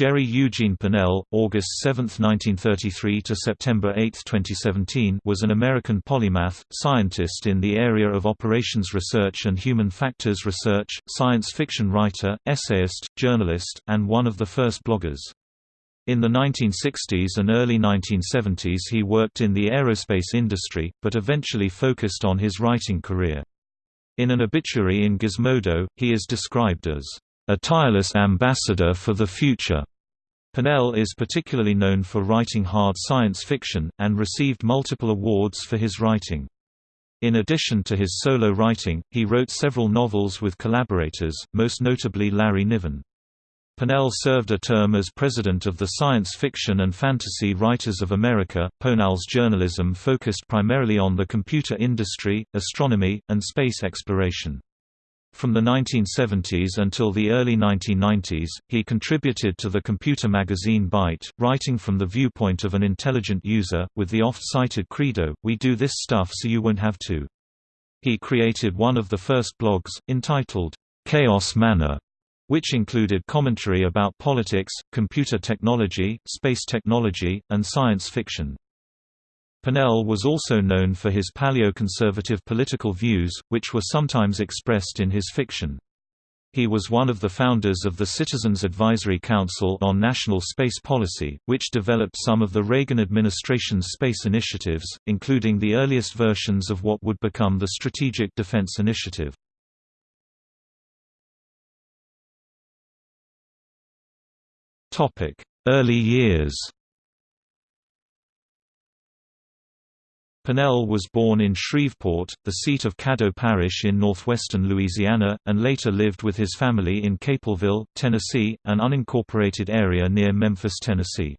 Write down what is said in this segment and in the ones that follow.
Jerry Eugene Pournelle, August 7, 1933 to September 8, 2017, was an American polymath, scientist in the area of operations research and human factors research, science fiction writer, essayist, journalist, and one of the first bloggers. In the 1960s and early 1970s he worked in the aerospace industry, but eventually focused on his writing career. In an obituary in Gizmodo, he is described as a tireless ambassador for the future. Pournelle is particularly known for writing hard science fiction, and received multiple awards for his writing. In addition to his solo writing, he wrote several novels with collaborators, most notably Larry Niven. Pournelle served a term as president of the Science Fiction and Fantasy Writers of America. Pournelle's journalism focused primarily on the computer industry, astronomy, and space exploration. From the 1970s until the early 1990s, he contributed to the computer magazine Byte, writing from the viewpoint of an intelligent user, with the oft-cited credo, we do this stuff so you won't have to. He created one of the first blogs, entitled, Chaos Manor, which included commentary about politics, computer technology, space technology, and science fiction. Pournelle was also known for his paleoconservative political views, which were sometimes expressed in his fiction. He was one of the founders of the Citizens Advisory Council on National Space Policy, which developed some of the Reagan administration's space initiatives, including the earliest versions of what would become the Strategic Defense Initiative. Early years Pournelle was born in Shreveport, the seat of Caddo Parish in northwestern Louisiana, and later lived with his family in Capleville, Tennessee, an unincorporated area near Memphis, Tennessee.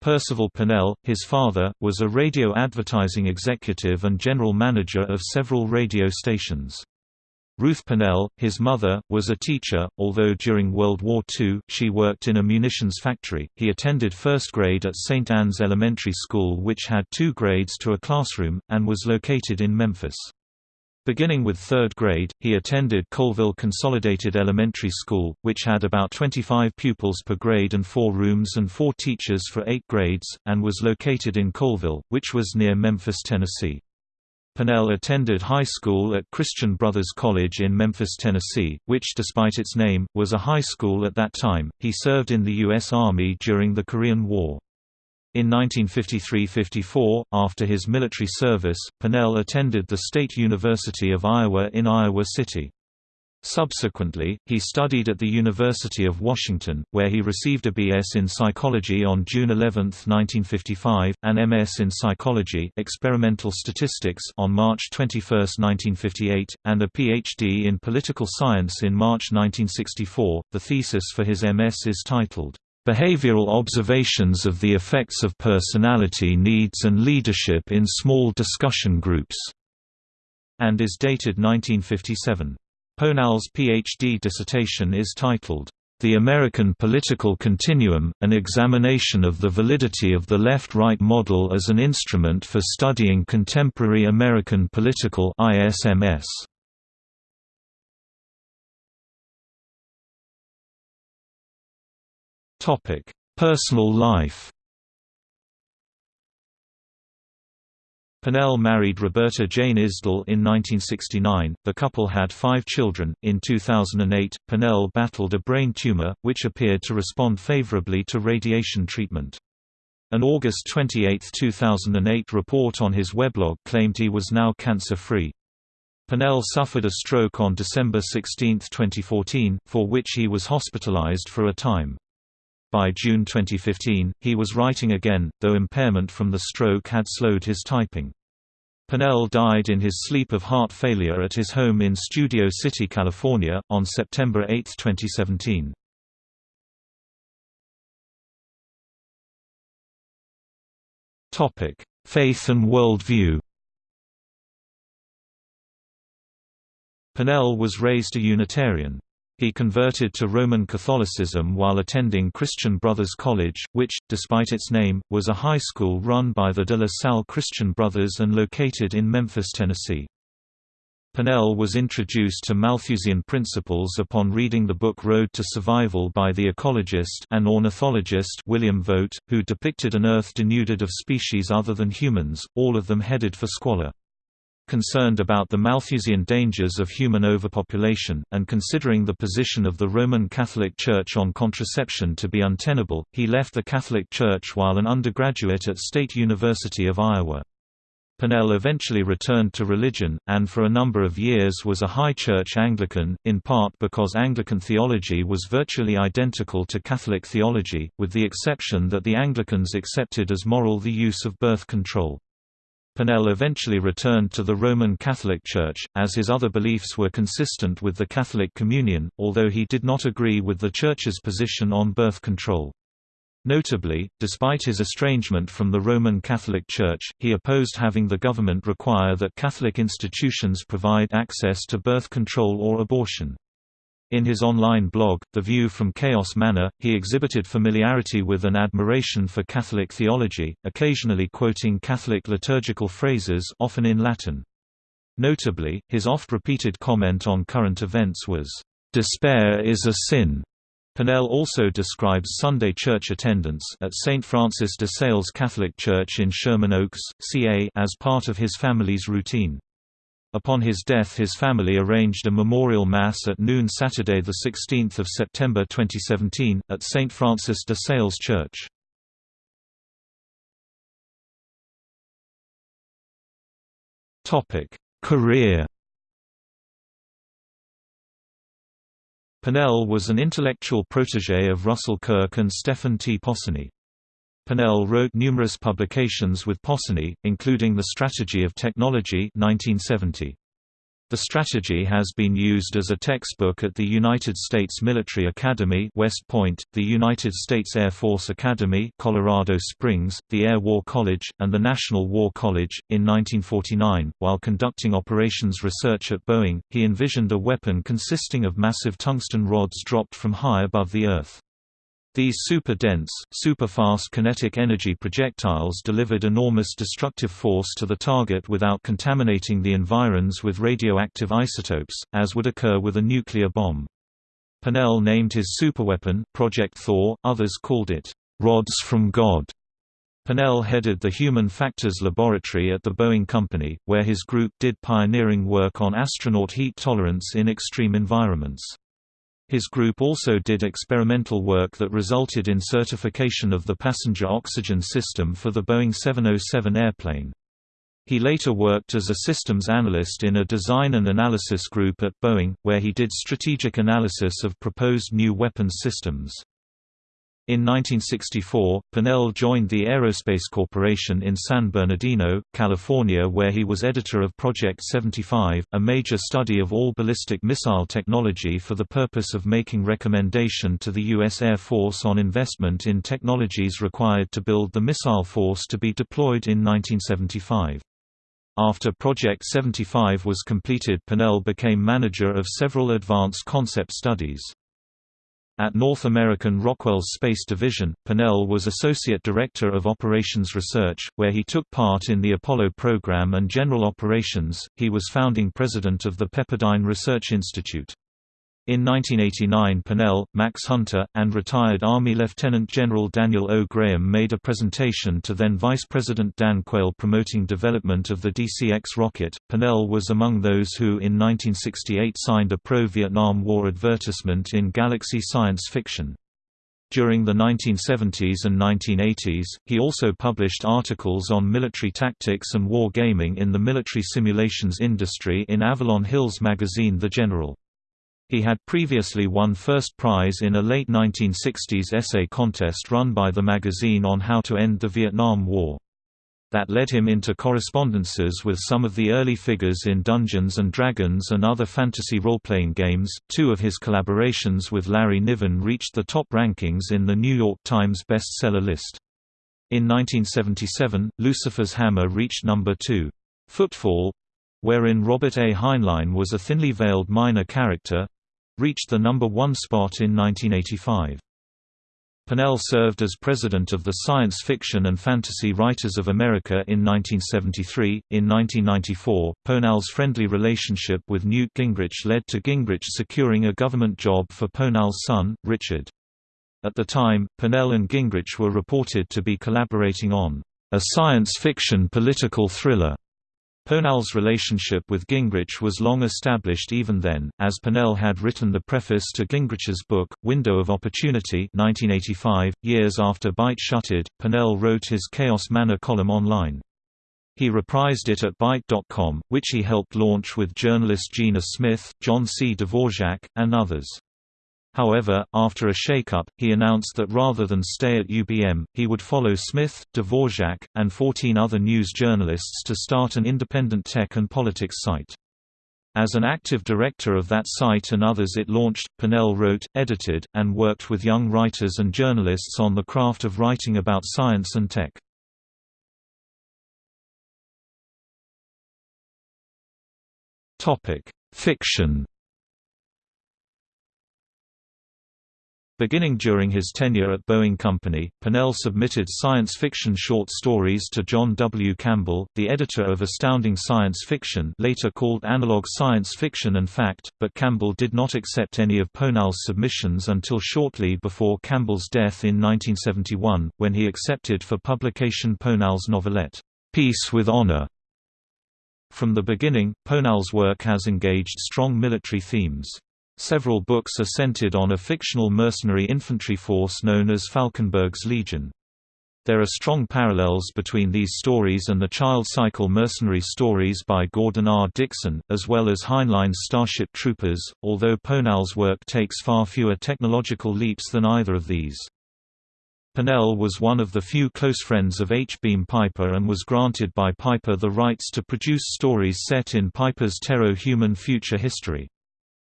Percival Pournelle, his father, was a radio advertising executive and general manager of several radio stations. Ruth Pournelle, his mother, was a teacher, although during World War II, she worked in a munitions factory. He attended first grade at St. Anne's Elementary School which had two grades to a classroom, and was located in Memphis. Beginning with third grade, he attended Capleville Consolidated Elementary School, which had about 25 pupils per grade and four rooms and four teachers for eight grades, and was located in Capleville, which was near Memphis, Tennessee. Pournelle attended high school at Christian Brothers College in Memphis, Tennessee, which despite its name, was a high school at that time. He served in the U.S. Army during the Korean War. In 1953–54, after his military service, Pournelle attended the State University of Iowa in Iowa City. Subsequently, he studied at the University of Washington, where he received a B.S. in psychology on June 11, 1955, an M.S. in psychology experimental statistics on March 21, 1958, and a Ph.D. in political science in March 1964. The thesis for his M.S. is titled, Behavioral Observations of the Effects of Personality Needs and Leadership in Small Discussion Groups, and is dated 1957. Pournelle's PhD dissertation is titled, The American Political Continuum, an examination of the validity of the left-right model as an instrument for studying contemporary American political ISMS. Personal life Pournelle married Roberta Jane Isdell in 1969. The couple had five children. In 2008, Pournelle battled a brain tumor, which appeared to respond favorably to radiation treatment. An August 28, 2008 report on his weblog claimed he was now cancer-free. Pournelle suffered a stroke on December 16, 2014, for which he was hospitalized for a time. By June 2015, he was writing again, though impairment from the stroke had slowed his typing. Pournelle died in his sleep of heart failure at his home in Studio City, California, on September 8, 2017. Topic: Faith and worldview Pournelle was raised a Unitarian. He converted to Roman Catholicism while attending Christian Brothers College, which, despite its name, was a high school run by the De La Salle Christian Brothers and located in Memphis, Tennessee. Pournelle was introduced to Malthusian principles upon reading the book Road to Survival by the ecologist and ornithologist William Vogt, who depicted an Earth denuded of species other than humans, all of them headed for squalor. Concerned about the Malthusian dangers of human overpopulation, and considering the position of the Roman Catholic Church on contraception to be untenable, he left the Catholic Church while an undergraduate at State University of Iowa. Pournelle eventually returned to religion, and for a number of years was a high church Anglican, in part because Anglican theology was virtually identical to Catholic theology, with the exception that the Anglicans accepted as moral the use of birth control. Pournelle eventually returned to the Roman Catholic Church, as his other beliefs were consistent with the Catholic Communion, although he did not agree with the Church's position on birth control. Notably, despite his estrangement from the Roman Catholic Church, he opposed having the government require that Catholic institutions provide access to birth control or abortion. In his online blog, The View from Chaos Manor, he exhibited familiarity with and admiration for Catholic theology, occasionally quoting Catholic liturgical phrases often in Latin. Notably, his oft-repeated comment on current events was, "...despair is a sin." Pournelle also describes Sunday church attendance at St. Francis de Sales Catholic Church in Sherman Oaks, CA as part of his family's routine. Upon his death his family arranged a memorial mass at noon Saturday 16 September 2017, at St. Francis de Sales Church. Career Pournelle was an intellectual protégé of Russell Kirk and Stephen T. Possony. Pournelle wrote numerous publications with Possony, including The Strategy of Technology 1970. The strategy has been used as a textbook at the United States Military Academy West Point, the United States Air Force Academy Colorado Springs, the Air War College, and the National War College. In 1949, while conducting operations research at Boeing, he envisioned a weapon consisting of massive tungsten rods dropped from high above the Earth. These super-dense, super-fast kinetic energy projectiles delivered enormous destructive force to the target without contaminating the environs with radioactive isotopes, as would occur with a nuclear bomb. Pournelle named his superweapon, Project Thor, others called it, "...rods from God." Pournelle headed the Human Factors Laboratory at the Boeing Company, where his group did pioneering work on astronaut heat tolerance in extreme environments. His group also did experimental work that resulted in certification of the passenger oxygen system for the Boeing 707 airplane. He later worked as a systems analyst in a design and analysis group at Boeing, where he did strategic analysis of proposed new weapons systems. In 1964, Pournelle joined the Aerospace Corporation in San Bernardino, California where he was editor of Project 75, a major study of all ballistic missile technology for the purpose of making recommendation to the U.S. Air Force on investment in technologies required to build the missile force to be deployed in 1975. After Project 75 was completed Pournelle became manager of several advanced concept studies. At North American Rockwell's Space Division, Pournelle was Associate Director of Operations Research, where he took part in the Apollo program and general operations. He was founding president of the Pepperdine Research Institute. In 1989 Pournelle, Max Hunter, and retired Army Lieutenant General Daniel O. Graham made a presentation to then Vice President Dan Quayle promoting development of the DCX rocket. Pournelle was among those who in 1968 signed a pro-Vietnam War advertisement in Galaxy Science Fiction. During the 1970s and 1980s, he also published articles on military tactics and war gaming in the military simulations industry in Avalon Hill's magazine The General. He had previously won first prize in a late 1960s essay contest run by the magazine on how to end the Vietnam War. That led him into correspondences with some of the early figures in Dungeons and Dragons and other fantasy role-playing games. Two of his collaborations with Larry Niven reached the top rankings in the New York Times bestseller list. In 1977, Lucifer's Hammer reached number 2. Footfall wherein Robert A. Heinlein was a thinly veiled minor character reached the number one spot in 1985. Pournelle served as president of the Science Fiction and Fantasy Writers of America in 1973. In 1994, Pournelle's friendly relationship with Newt Gingrich led to Gingrich securing a government job for Pournelle's son, Richard. At the time, Pournelle and Gingrich were reported to be collaborating on a science fiction political thriller Pournelle's relationship with Gingrich was long established even then, as Pournelle had written the preface to Gingrich's book, Window of Opportunity 1985. .Years after Byte shuttered, Pournelle wrote his Chaos Manor column online. He reprised it at Byte.com, which he helped launch with journalist Gina Smith, John C. Dvorak, and others. However, after a shakeup, he announced that rather than stay at UBM, he would follow Smith, Dvorak, and 14 other news journalists to start an independent tech and politics site. As an active director of that site and others it launched, Pournelle wrote, edited, and worked with young writers and journalists on the craft of writing about science and tech. Fiction Beginning during his tenure at Boeing Company, Pournelle submitted science fiction short stories to John W. Campbell, the editor of Astounding Science Fiction later called Analog Science Fiction and Fact, but Campbell did not accept any of Pournelle's submissions until shortly before Campbell's death in 1971, when he accepted for publication Pournelle's novelette, Peace with Honor. From the beginning, Pournelle's work has engaged strong military themes. Several books are centered on a fictional mercenary infantry force known as Falkenberg's Legion. There are strong parallels between these stories and the Child Cycle mercenary stories by Gordon R. Dickson, as well as Heinlein's Starship Troopers, although Pournelle's work takes far fewer technological leaps than either of these. Pournelle was one of the few close friends of H. Beam Piper and was granted by Piper the rights to produce stories set in Piper's Terro-human future history.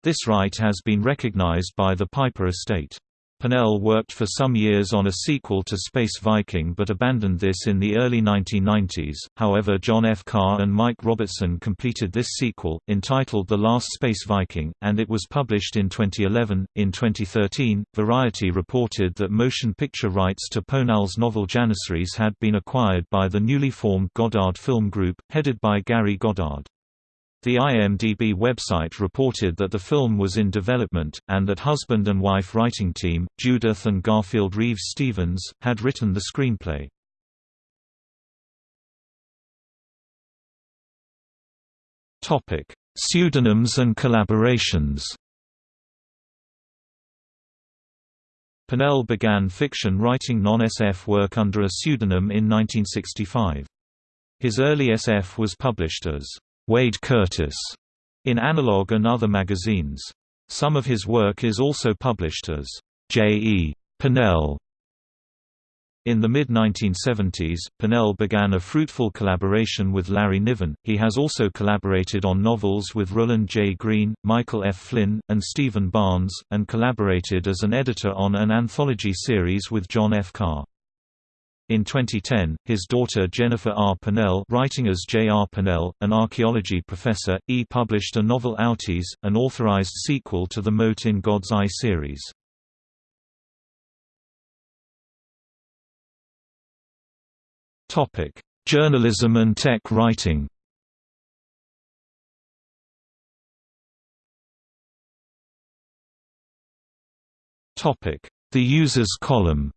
This right has been recognized by the Piper estate. Pournelle worked for some years on a sequel to Space Viking but abandoned this in the early 1990s, however John F. Carr and Mike Robertson completed this sequel, entitled The Last Space Viking, and it was published in 2011. In 2013, Variety reported that motion picture rights to Pournelle's novel Janissaries had been acquired by the newly formed Goddard Film Group, headed by Gary Goddard. The IMDb website reported that the film was in development, and that husband and wife writing team, Judith and Garfield Reeves Stevens, had written the screenplay. Pseudonyms and collaborations Pournelle began fiction writing non-SF work under a pseudonym in 1965. His early SF was published as Wade Curtis in Analog and other magazines. Some of his work is also published as J. E. Pournelle. In the mid-1970s, Pournelle began a fruitful collaboration with Larry Niven. He has also collaborated on novels with Roland J. Green, Michael F. Flynn, and Stephen Barnes, and collaborated as an editor on an anthology series with John F. Carr. In 2010, his daughter Jennifer R. Pournelle writing as J. R. Pournelle, an archaeology professor, E published a novel Outies, an authorized sequel to the Mote in God's Eye series. Journalism and tech writing The User's Column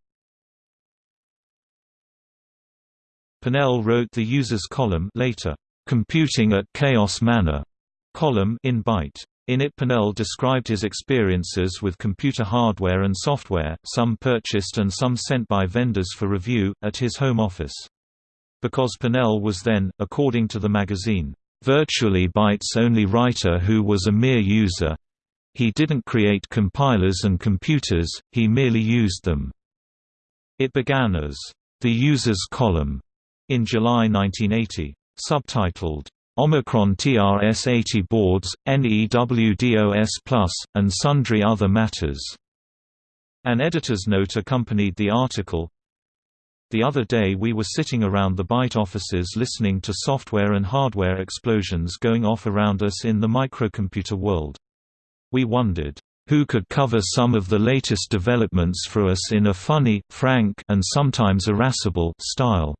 Pournelle wrote the Users column later, "'Computing at Chaos Manor' column in Byte. In it Pournelle described his experiences with computer hardware and software, some purchased and some sent by vendors for review, at his home office. Because Pournelle was then, according to the magazine, virtually Byte's only writer who was a mere user. He didn't create compilers and computers, he merely used them. It began as, the user's column, in July 1980. Subtitled, Omicron TRS-80 boards, NEWDOS+, and sundry other matters. An editor's note accompanied the article. The other day we were sitting around the Byte offices listening to software and hardware explosions going off around us in the microcomputer world. We wondered, who could cover some of the latest developments for us in a funny, frank and sometimes irascible style."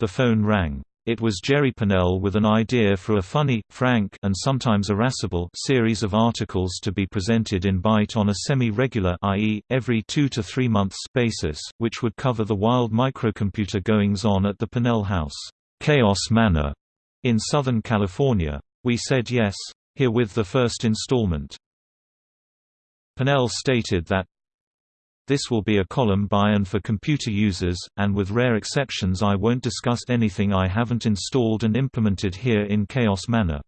The phone rang. It was Jerry Pournelle with an idea for a funny, frank and sometimes irascible series of articles to be presented in Byte on a semi-regular i.e., every two to three months basis, which would cover the wild microcomputer goings-on at the Pournelle House, Chaos Manor, in Southern California. We said yes. Here with the first installment. Pournelle stated that this will be a column by and for computer users, and with rare exceptions I won't discuss anything I haven't installed and implemented here in Chaos Manor.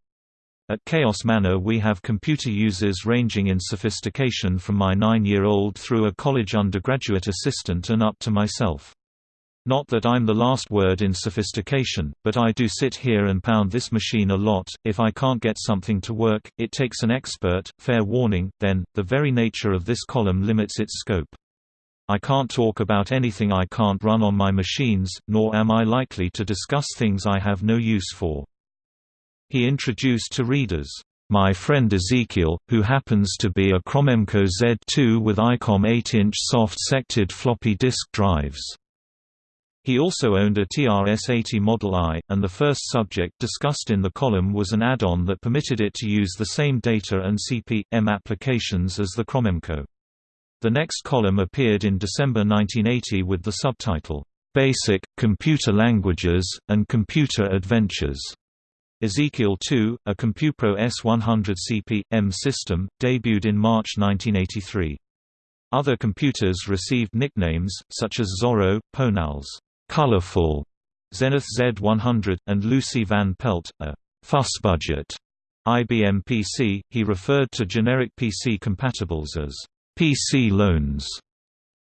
At Chaos Manor we have computer users ranging in sophistication from my nine-year-old through a college undergraduate assistant and up to myself. Not that I'm the last word in sophistication, but I do sit here and pound this machine a lot. If I can't get something to work, it takes an expert, fair warning, then, the very nature of this column limits its scope. I can't talk about anything I can't run on my machines, nor am I likely to discuss things I have no use for. He introduced to readers, my friend Ezekiel, who happens to be a Cromemco Z2 with ICOM 8-inch soft-sected floppy disk drives. He also owned a TRS-80 Model I, and the first subject discussed in the column was an add-on that permitted it to use the same data and CP/M applications as the Cromemco. The next column appeared in December 1980 with the subtitle, "'Basic, Computer Languages, and Computer Adventures' Ezekiel II, a CompuPro S100 CP/M system, debuted in March 1983. Other computers received nicknames, such as Zorro, Ponals, colorful Zenith Z100, and Lucy Van Pelt, a fussbudget IBM PC. He referred to generic PC compatibles as PC loans.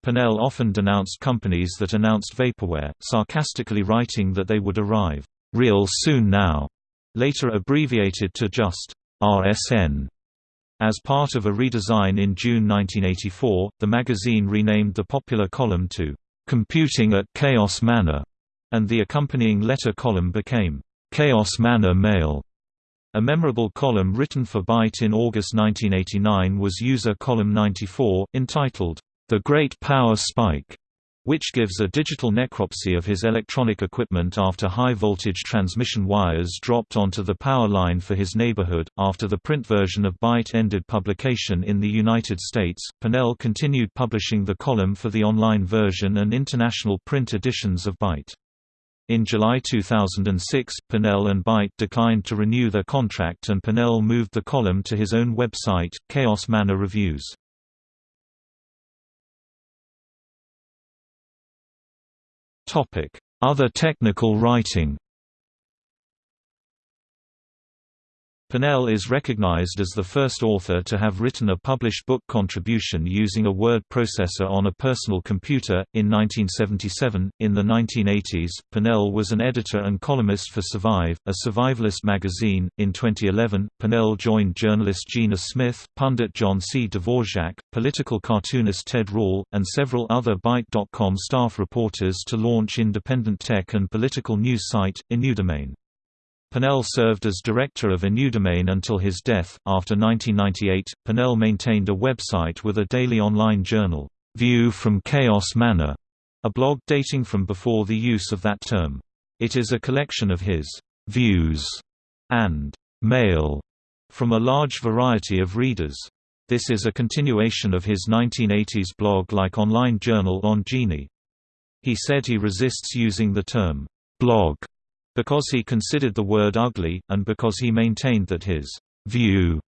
Pournelle often denounced companies that announced vaporware, sarcastically writing that they would arrive real soon now, later abbreviated to just RSN. As part of a redesign in June 1984, the magazine renamed the popular column to Computing at Chaos Manor, and the accompanying letter column became Chaos Manor Mail. A memorable column written for Byte in August 1989 was User Column 94, entitled, The Great Power Spike, which gives a digital necropsy of his electronic equipment after high-voltage transmission wires dropped onto the power line for his neighborhood. After the print version of Byte ended publication in the United States, Pournelle continued publishing the column for the online version and international print editions of Byte. In July 2006, Pournelle and Byte declined to renew their contract and Pournelle moved the column to his own website, Chaos Manor Reviews. Other technical writing Pournelle is recognized as the first author to have written a published book contribution using a word processor on a personal computer. In 1977, in the 1980s, Pournelle was an editor and columnist for Survive, a survivalist magazine. In 2011, Pournelle joined journalist Gina Smith, pundit John C. Dvorak, political cartoonist Ted Rall, and several other Byte.com staff reporters to launch independent tech and political news site, Inudemain. Pournelle served as director of Inudemain until his death. After 1998, Pournelle maintained a website with a daily online journal, View from Chaos Manor, a blog dating from before the use of that term. It is a collection of his views and mail from a large variety of readers. This is a continuation of his 1980s blog-like online journal on Genie. He said he resists using the term blog because he considered the word ugly, and because he maintained that his view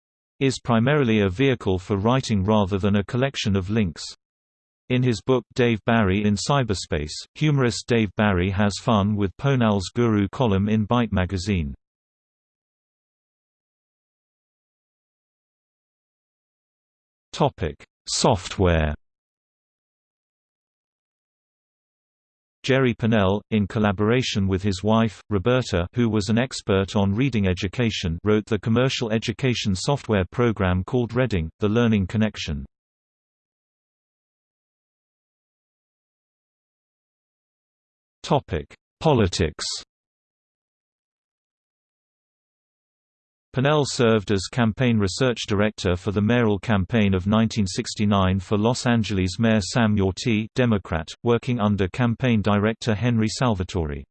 is primarily a vehicle for writing rather than a collection of links. In his book Dave Barry in Cyberspace, humorist Dave Barry has fun with Pournelle's Guru column in Byte magazine. Software Jerry Pournelle, in collaboration with his wife, Roberta who was an expert on reading education wrote the commercial education software program called Reading, The Learning Connection. Politics Pournelle served as campaign research director for the mayoral campaign of 1969 for Los Angeles Mayor Sam Yorty Democrat, working under campaign director Henry Salvatori.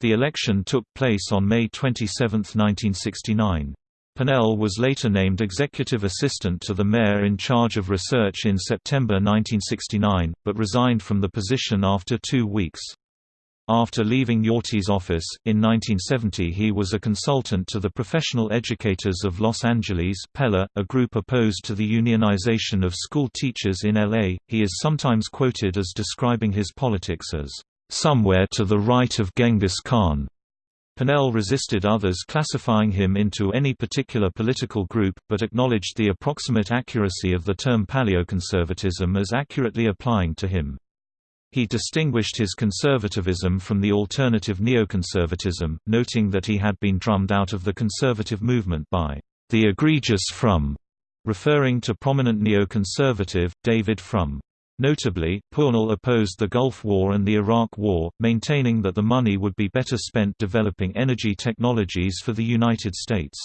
The election took place on May 27, 1969. Pournelle was later named executive assistant to the mayor in charge of research in September 1969, but resigned from the position after two weeks. After leaving Yorty's office, in 1970 he was a consultant to the Professional Educators of Los Angeles PELA, a group opposed to the unionization of school teachers in L.A. He is sometimes quoted as describing his politics as, "...somewhere to the right of Genghis Khan." Pournelle resisted others classifying him into any particular political group, but acknowledged the approximate accuracy of the term paleoconservatism as accurately applying to him. He distinguished his conservatism from the alternative neoconservatism, noting that he had been drummed out of the conservative movement by the egregious Frum, referring to prominent neoconservative, David Frum. Notably, Pournelle opposed the Gulf War and the Iraq War, maintaining that the money would be better spent developing energy technologies for the United States.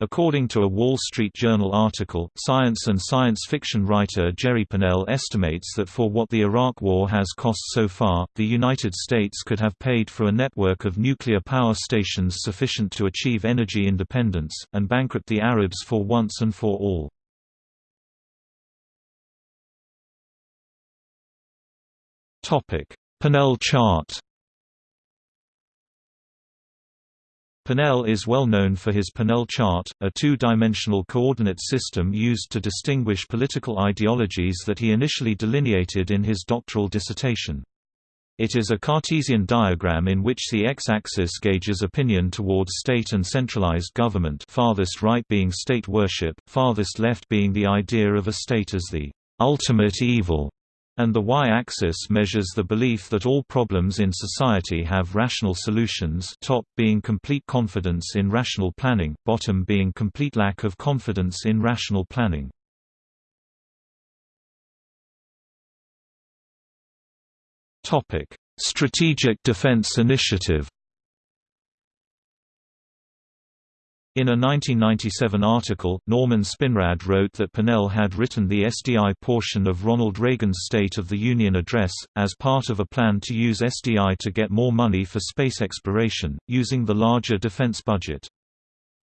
According to a Wall Street Journal article, science and science fiction writer Jerry Pournelle estimates that for what the Iraq War has cost so far, the United States could have paid for a network of nuclear power stations sufficient to achieve energy independence, and bankrupt the Arabs for once and for all. Pournelle chart Pournelle is well known for his Pournelle chart, a two-dimensional coordinate system used to distinguish political ideologies that he initially delineated in his doctoral dissertation. It is a Cartesian diagram in which the x-axis gauges opinion towards state and centralized government farthest right being state worship, farthest left being the idea of a state as the ultimate evil, and the y-axis measures the belief that all problems in society have rational solutions top being complete confidence in rational planning, bottom being complete lack of confidence in rational planning. Strategic Defense Initiative In a 1997 article, Norman Spinrad wrote that Pournelle had written the SDI portion of Ronald Reagan's State of the Union address, as part of a plan to use SDI to get more money for space exploration, using the larger defense budget.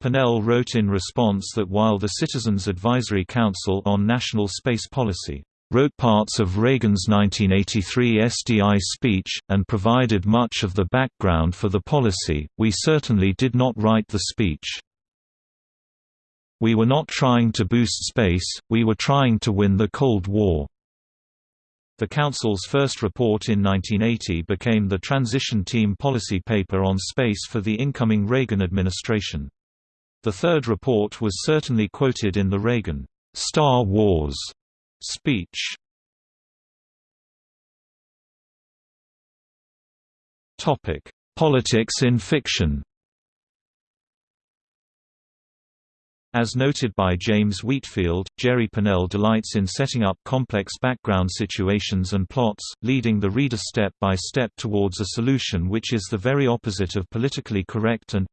Pournelle wrote in response that while the Citizens Advisory Council on National Space Policy wrote parts of Reagan's 1983 SDI speech, and provided much of the background for the policy, we certainly did not write the speech. We were not trying to boost space, we were trying to win the Cold War. The Council's first report in 1980 became the Transition Team policy paper on space for the incoming Reagan administration. The third report was certainly quoted in the Reagan, "'Star Wars' speech. Politics in fiction As noted by James Wheatfield, Jerry Pournelle delights in setting up complex background situations and plots, leading the reader step by step towards a solution which is the very opposite of politically correct and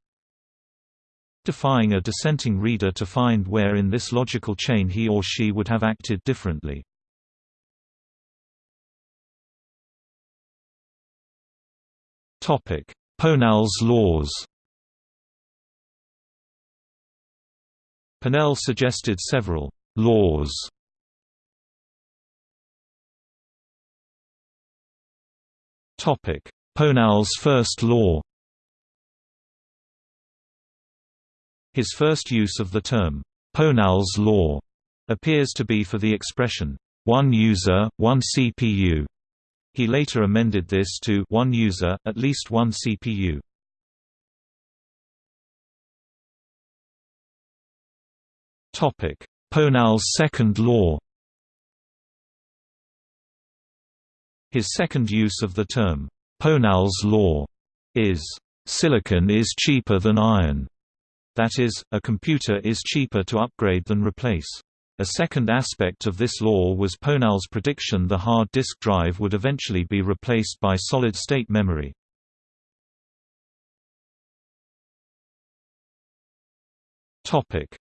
defying a dissenting reader to find where in this logical chain he or she would have acted differently. Pournelle's laws Pournelle suggested several «laws» Pournelle's first law His first use of the term, Pournelle's law, appears to be for the expression, one user, one CPU. He later amended this to one user, at least one CPU. Pournelle's second law His second use of the term, Pournelle's law, is, "...silicon is cheaper than iron." That is, a computer is cheaper to upgrade than replace. A second aspect of this law was Pournelle's prediction the hard disk drive would eventually be replaced by solid-state memory.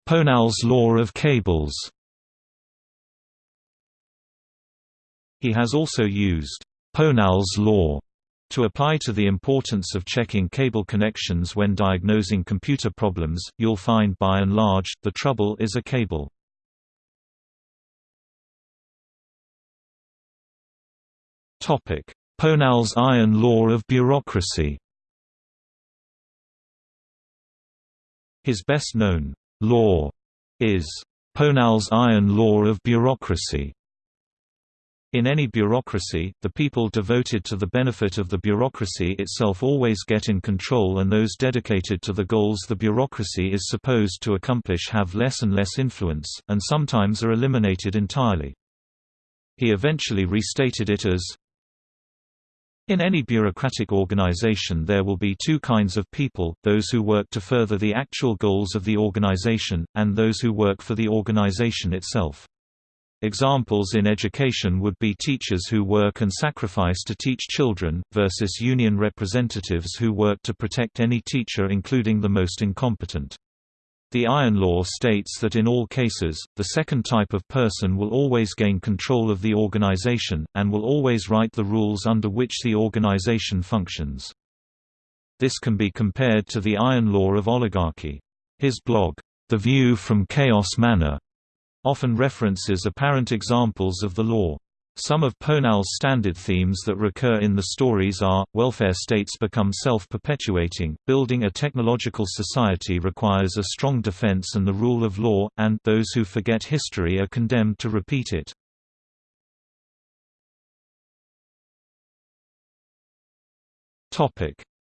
Pournelle's law of cables. He has also used Pournelle's law to apply to the importance of checking cable connections when diagnosing computer problems, you'll find by and large, the trouble is a cable. Pournelle's iron law of bureaucracy. His best-known law is Pournelle's iron law of bureaucracy. In any bureaucracy, the people devoted to the benefit of the bureaucracy itself always get in control and those dedicated to the goals the bureaucracy is supposed to accomplish have less and less influence, and sometimes are eliminated entirely. He eventually restated it as, in any bureaucratic organization there will be two kinds of people, those who work to further the actual goals of the organization, and those who work for the organization itself. Examples in education would be teachers who work and sacrifice to teach children, versus union representatives who work to protect any teacher including the most incompetent. The Iron Law states that in all cases, the second type of person will always gain control of the organization, and will always write the rules under which the organization functions. This can be compared to the Iron Law of oligarchy. His blog, The View from Chaos Manor, often references apparent examples of the law. Some of Pournelle's standard themes that recur in the stories are, welfare states become self-perpetuating, building a technological society requires a strong defense and the rule of law, and those who forget history are condemned to repeat it.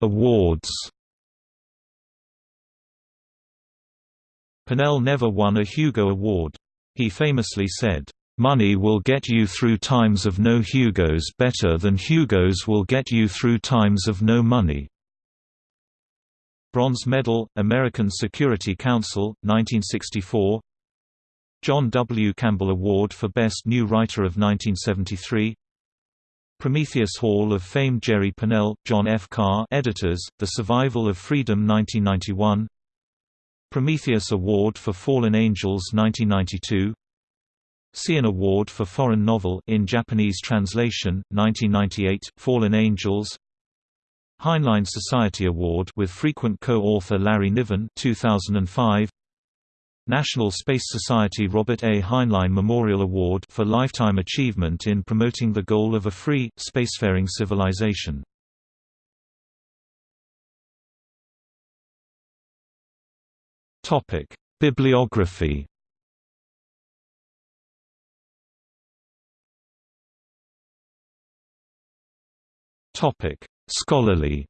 Awards Pournelle never won a Hugo Award. He famously said, Money will get you through times of no Hugos better than Hugos will get you through times of no money. Bronze Medal, American Security Council, 1964 John W. Campbell Award for Best New Writer of 1973 Prometheus Hall of Fame Jerry Pournelle, John F. Carr editors, The Survival of Freedom 1991 Prometheus Award for Fallen Angels 1992 Seiun Award for Foreign Novel in Japanese translation, 1998, Fallen Angels. Heinlein Society Award with frequent co-author Larry Niven, 2005. National Space Society Robert A. Heinlein Memorial Award for lifetime achievement in promoting the goal of a free, spacefaring civilization. Topic: Bibliography Topic: Scholarly.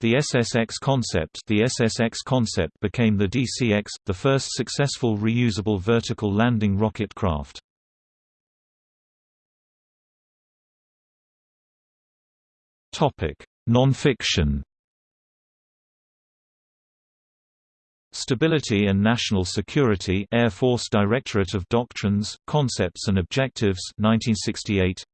The SSX concept The SSX concept became the DCX, the first successful reusable vertical landing rocket craft. Non-fiction Stability and National Security Air Force Directorate of Doctrines, Concepts and Objectives 1968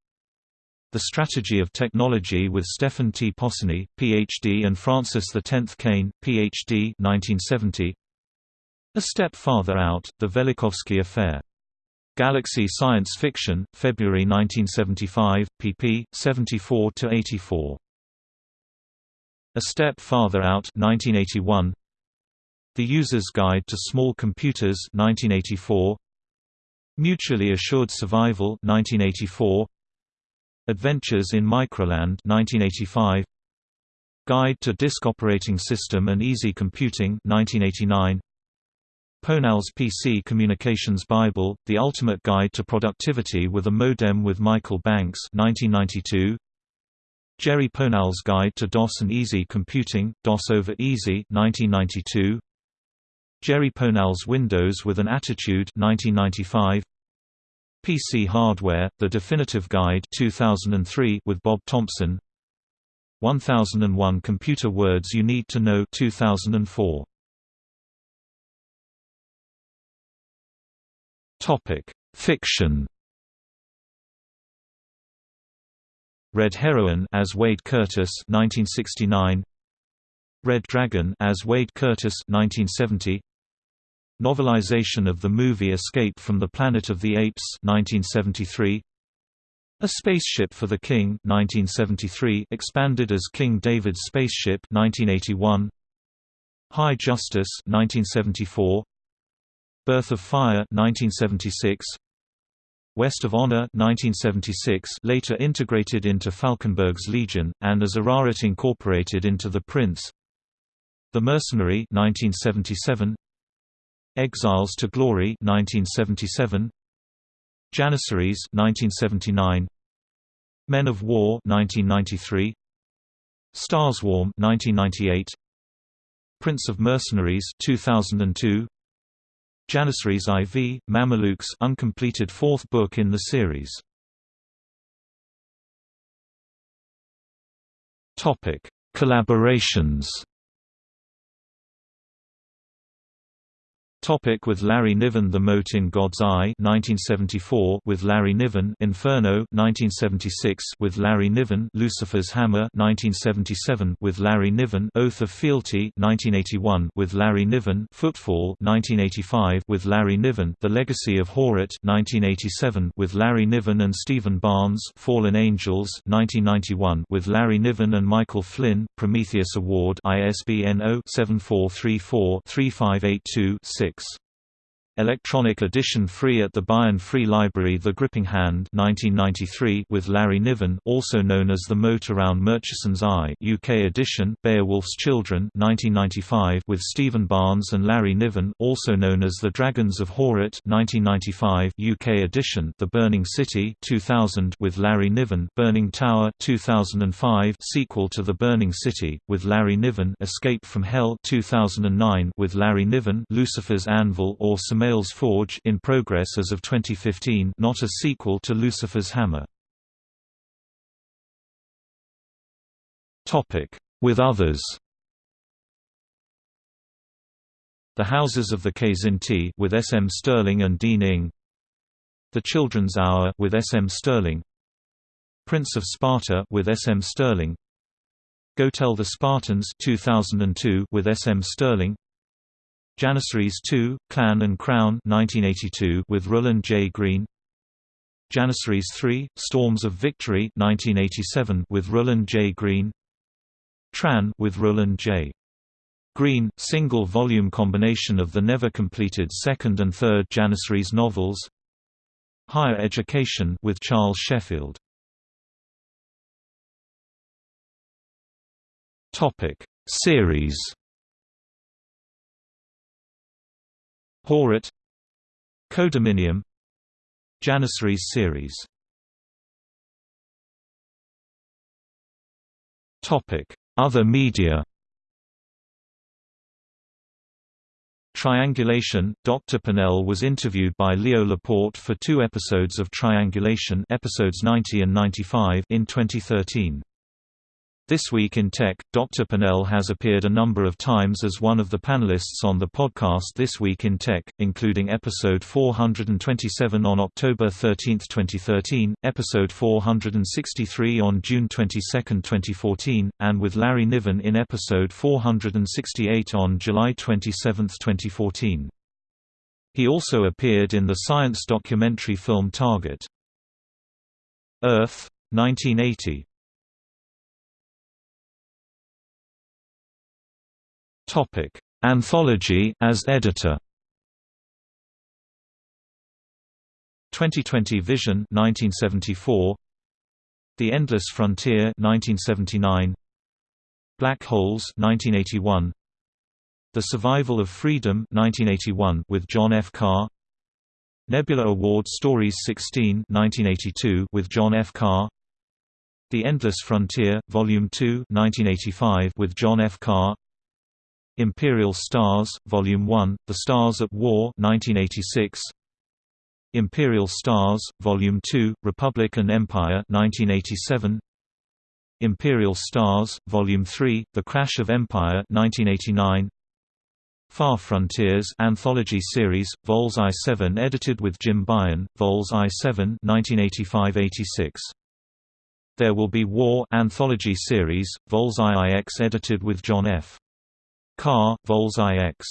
The Strategy of Technology with Stephen T. Possony, Ph.D. and Francis X. Kane, Ph.D. 1970 A Step Farther Out, The Velikovsky Affair. Galaxy Science Fiction, February 1975, pp. 74–84 A Step Farther Out 1981 the User's Guide to Small Computers 1984 Mutually Assured Survival 1984 Adventures in Microland 1985 Guide to Disk Operating System and Easy Computing 1989 Pournelle's PC Communications Bible, The Ultimate Guide to Productivity with a Modem with Michael Banks 1992 Jerry Pournelle's Guide to DOS and Easy Computing, DOS over Easy 1992 Jerry Pournelle's Windows with an Attitude 1995 PC Hardware, The Definitive Guide 2003 with Bob Thompson 1001 Computer Words You Need to Know 2004 Topic: Fiction. Red Heroine as Wade Curtis 1969 Red Dragon as Wade Curtis 1970 Novelization of the movie Escape from the Planet of the Apes 1973 A Spaceship for the King 1973 expanded as King David's Spaceship 1981 High Justice 1974 Birth of Fire 1976 West of Honor 1976 later integrated into Falkenberg's Legion, and as Ararat incorporated into The Prince. The Mercenary 1977 Exiles to Glory 1977 Janissaries 1979 Men of War 1993 Starswarm 1998 Prince of Mercenaries 2002 Janissaries IV, Mamelukes uncompleted fourth book in the series. Topic: Collaborations Topic with Larry Niven The Mote in God's Eye 1974 with Larry Niven Inferno 1976 with Larry Niven Lucifer's Hammer 1977 with Larry Niven Oath of Fealty 1981 with Larry Niven Footfall 1985 with Larry Niven The Legacy of Heorot 1987 with Larry Niven and Stephen Barnes Fallen Angels 1991 with Larry Niven and Michael Flynn Prometheus Award ISBN 0-7434-3582-6 Electronic edition free at the Baen Free Library The Gripping Hand 1993 with Larry Niven also known as The Moat Around Murcheson's Eye UK edition Beowulf's Children 1995 with Stephen Barnes and Larry Niven also known as The Dragons of Heorot 1995 UK edition The Burning City 2000 with Larry Niven Burning Tower 2005 sequel to The Burning City with Larry Niven Escape from Hell 2009 with Larry Niven Lucifer's Anvil or Some Samael's Forge in progress as of 2015 not a sequel to Lucifer's Hammer. Topic: With others The Houses of the Kzinti with S. M. Stirling and Dean Ing The Children's Hour with S. M. Stirling. Prince of Sparta with S. M. Stirling. Go Tell the Spartans 2002 with S. M. Stirling Janissaries 2, Clan and Crown 1982 with Roland J. Green Janissaries 3, Storms of Victory 1987 with Roland J. Green Tran with Roland J. Green, single-volume combination of the never-completed second and third Janissaries novels Higher Education with Charles Sheffield Series Heorot Codominium Janissaries series Other media Triangulation – Dr. Pournelle was interviewed by Leo Laporte for two episodes of Triangulation episodes 90 and 95 in 2013. This Week in Tech, Dr. Pournelle has appeared a number of times as one of the panelists on the podcast This Week in Tech, including episode 427 on October 13, 2013, episode 463 on June 22, 2014, and with Larry Niven in episode 468 on July 27, 2014. He also appeared in the science documentary film Target. Earth, 1980 Topic: Anthology as editor. 2020 Vision 1974 The Endless Frontier 1979 Black Holes 1981 The Survival of Freedom 1981 with John F. Carr Nebula Award Stories 16 1982 with John F. Carr The Endless Frontier, Volume 2 1985 with John F. Carr Imperial Stars, Volume 1, The Stars at War 1986. Imperial Stars, Volume 2, Republic and Empire 1987. Imperial Stars, Volume 3, The Crash of Empire 1989. Far Frontiers Anthology Series, Vols I-7 edited with Jim Baen, Vols I-7 1985-86. There Will Be War Anthology Series, Vols IIX edited with John F. Carr, Vols IX